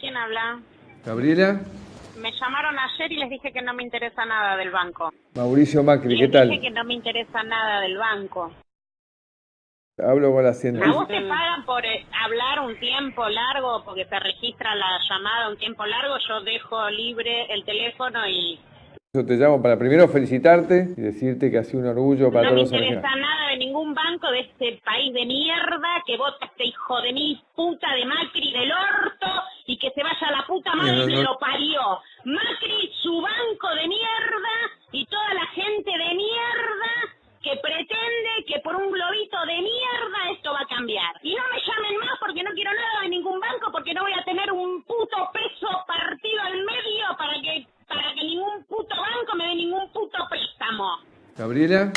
¿Quién habla? Gabriela, Me llamaron ayer y les dije que no me interesa nada del banco. Mauricio Macri, ¿qué Les tal? dije que no me interesa nada del banco. Hablo con la ¿A vos científica. te pagan por eh, hablar un tiempo largo, porque se registra la llamada un tiempo largo? Yo dejo libre el teléfono y Yo te llamo para primero felicitarte y decirte que ha sido un orgullo para no me todos los interesa argentinos. nada de ningún banco de este país de mierda que vota este hijo de mil puta de madre que lo parió. Macri, su banco de mierda y toda la gente de mierda que pretende que por un globito de mierda esto va a cambiar. Y no me llamen más porque no quiero nada de ningún banco porque no voy a tener un puto peso partido al medio para que para que ningún puto banco me dé ningún puto préstamo. Gabriela.